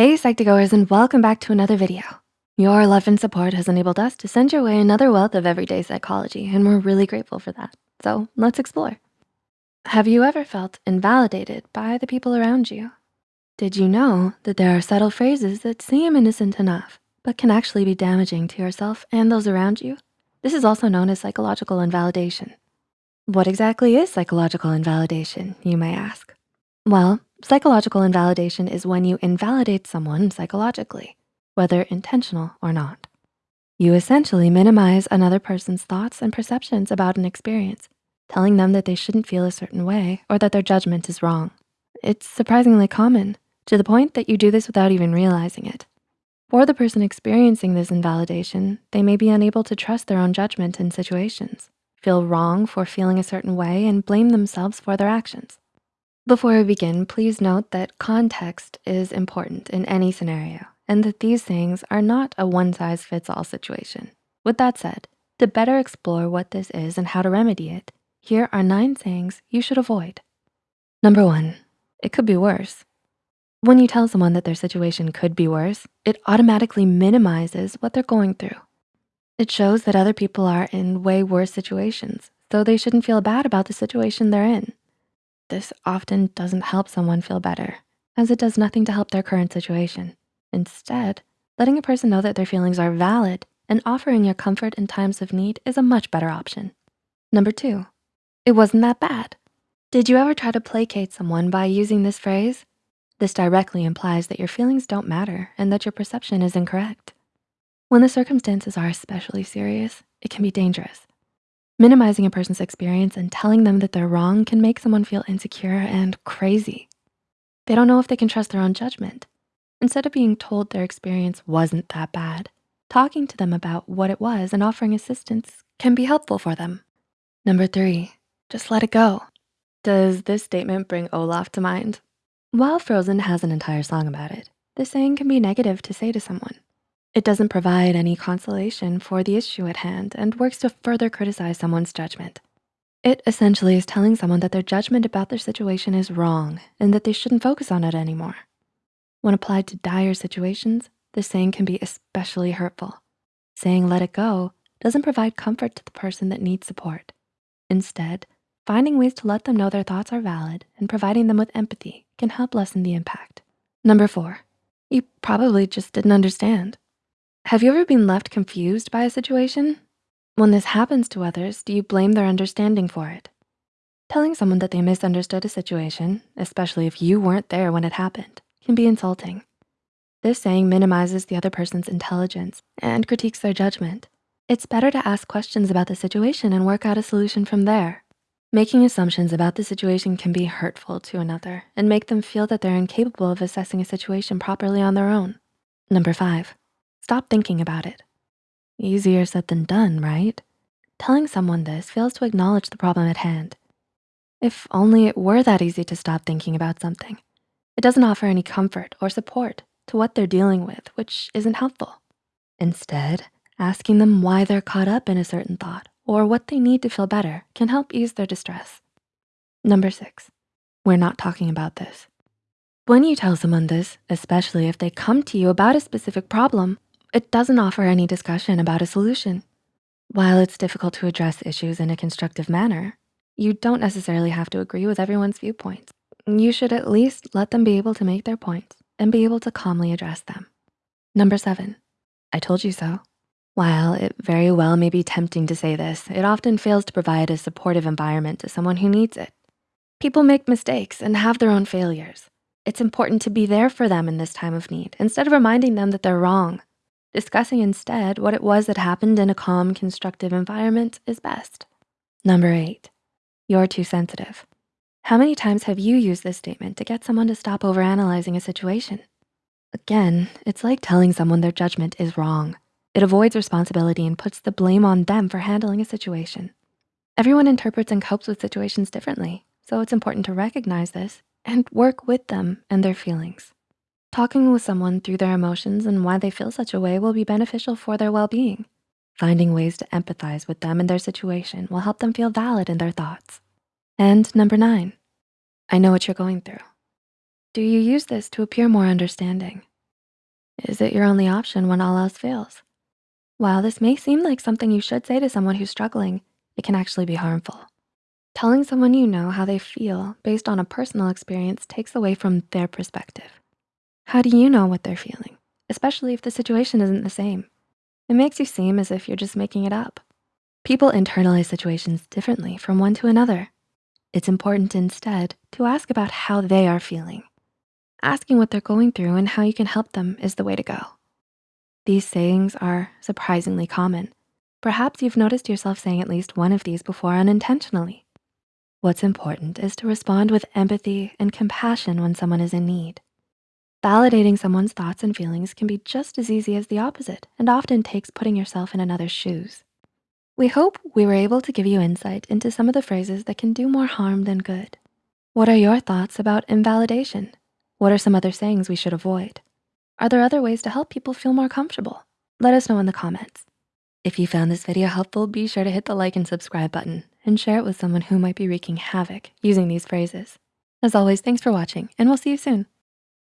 Hey Psych2Goers and welcome back to another video. Your love and support has enabled us to send your way another wealth of everyday psychology and we're really grateful for that. So let's explore. Have you ever felt invalidated by the people around you? Did you know that there are subtle phrases that seem innocent enough, but can actually be damaging to yourself and those around you? This is also known as psychological invalidation. What exactly is psychological invalidation, you may ask? Well, psychological invalidation is when you invalidate someone psychologically, whether intentional or not. You essentially minimize another person's thoughts and perceptions about an experience, telling them that they shouldn't feel a certain way or that their judgment is wrong. It's surprisingly common to the point that you do this without even realizing it. For the person experiencing this invalidation, they may be unable to trust their own judgment in situations, feel wrong for feeling a certain way and blame themselves for their actions. Before we begin, please note that context is important in any scenario and that these things are not a one size fits all situation. With that said, to better explore what this is and how to remedy it, here are nine things you should avoid. Number one, it could be worse. When you tell someone that their situation could be worse, it automatically minimizes what they're going through. It shows that other people are in way worse situations, so they shouldn't feel bad about the situation they're in. This often doesn't help someone feel better as it does nothing to help their current situation. Instead, letting a person know that their feelings are valid and offering your comfort in times of need is a much better option. Number two, it wasn't that bad. Did you ever try to placate someone by using this phrase? This directly implies that your feelings don't matter and that your perception is incorrect. When the circumstances are especially serious, it can be dangerous Minimizing a person's experience and telling them that they're wrong can make someone feel insecure and crazy. They don't know if they can trust their own judgment. Instead of being told their experience wasn't that bad, talking to them about what it was and offering assistance can be helpful for them. Number three, just let it go. Does this statement bring Olaf to mind? While Frozen has an entire song about it, this saying can be negative to say to someone. It doesn't provide any consolation for the issue at hand and works to further criticize someone's judgment. It essentially is telling someone that their judgment about their situation is wrong and that they shouldn't focus on it anymore. When applied to dire situations, this saying can be especially hurtful. Saying let it go doesn't provide comfort to the person that needs support. Instead, finding ways to let them know their thoughts are valid and providing them with empathy can help lessen the impact. Number four, you probably just didn't understand. Have you ever been left confused by a situation? When this happens to others, do you blame their understanding for it? Telling someone that they misunderstood a situation, especially if you weren't there when it happened, can be insulting. This saying minimizes the other person's intelligence and critiques their judgment. It's better to ask questions about the situation and work out a solution from there. Making assumptions about the situation can be hurtful to another and make them feel that they're incapable of assessing a situation properly on their own. Number five, Stop thinking about it. Easier said than done, right? Telling someone this fails to acknowledge the problem at hand. If only it were that easy to stop thinking about something. It doesn't offer any comfort or support to what they're dealing with, which isn't helpful. Instead, asking them why they're caught up in a certain thought or what they need to feel better can help ease their distress. Number six, we're not talking about this. When you tell someone this, especially if they come to you about a specific problem, it doesn't offer any discussion about a solution. While it's difficult to address issues in a constructive manner, you don't necessarily have to agree with everyone's viewpoints. You should at least let them be able to make their points and be able to calmly address them. Number seven, I told you so. While it very well may be tempting to say this, it often fails to provide a supportive environment to someone who needs it. People make mistakes and have their own failures. It's important to be there for them in this time of need instead of reminding them that they're wrong. Discussing instead what it was that happened in a calm, constructive environment is best. Number eight, you're too sensitive. How many times have you used this statement to get someone to stop overanalyzing a situation? Again, it's like telling someone their judgment is wrong. It avoids responsibility and puts the blame on them for handling a situation. Everyone interprets and copes with situations differently, so it's important to recognize this and work with them and their feelings. Talking with someone through their emotions and why they feel such a way will be beneficial for their well-being. Finding ways to empathize with them and their situation will help them feel valid in their thoughts. And number nine, I know what you're going through. Do you use this to appear more understanding? Is it your only option when all else fails? While this may seem like something you should say to someone who's struggling, it can actually be harmful. Telling someone you know how they feel based on a personal experience takes away from their perspective. How do you know what they're feeling, especially if the situation isn't the same? It makes you seem as if you're just making it up. People internalize situations differently from one to another. It's important instead to ask about how they are feeling. Asking what they're going through and how you can help them is the way to go. These sayings are surprisingly common. Perhaps you've noticed yourself saying at least one of these before unintentionally. What's important is to respond with empathy and compassion when someone is in need. Validating someone's thoughts and feelings can be just as easy as the opposite and often takes putting yourself in another's shoes. We hope we were able to give you insight into some of the phrases that can do more harm than good. What are your thoughts about invalidation? What are some other sayings we should avoid? Are there other ways to help people feel more comfortable? Let us know in the comments. If you found this video helpful, be sure to hit the like and subscribe button and share it with someone who might be wreaking havoc using these phrases. As always, thanks for watching and we'll see you soon.